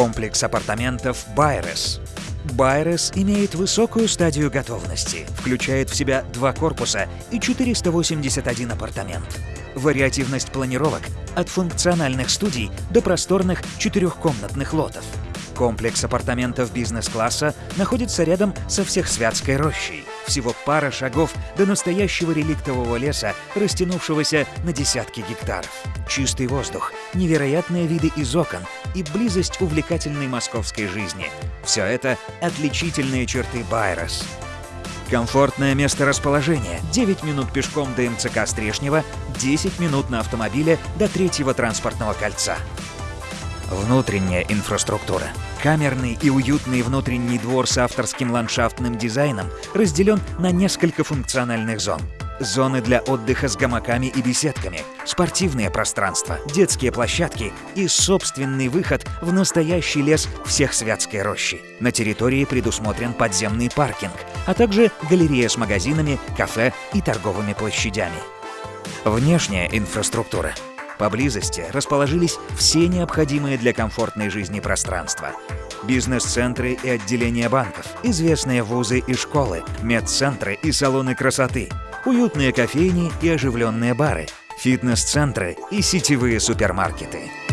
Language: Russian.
Комплекс апартаментов «Байрес». Байрес имеет высокую стадию готовности, включает в себя два корпуса и 481 апартамент. Вариативность планировок от функциональных студий до просторных четырехкомнатных лотов. Комплекс апартаментов бизнес-класса находится рядом со Всехсвятской рощей. Всего пара шагов до настоящего реликтового леса, растянувшегося на десятки гектаров. Чистый воздух, невероятные виды из окон и близость увлекательной московской жизни – все это отличительные черты Байрос. Комфортное место расположения. 9 минут пешком до МЦК Стрешнева, 10 минут на автомобиле до третьего транспортного кольца. Внутренняя инфраструктура. Камерный и уютный внутренний двор с авторским ландшафтным дизайном разделен на несколько функциональных зон. Зоны для отдыха с гамаками и беседками, спортивные пространства, детские площадки и собственный выход в настоящий лес всех Святской рощи. На территории предусмотрен подземный паркинг, а также галерея с магазинами, кафе и торговыми площадями. Внешняя инфраструктура. Поблизости расположились все необходимые для комфортной жизни пространства. Бизнес-центры и отделения банков, известные вузы и школы, медцентры и салоны красоты, уютные кофейни и оживленные бары, фитнес-центры и сетевые супермаркеты –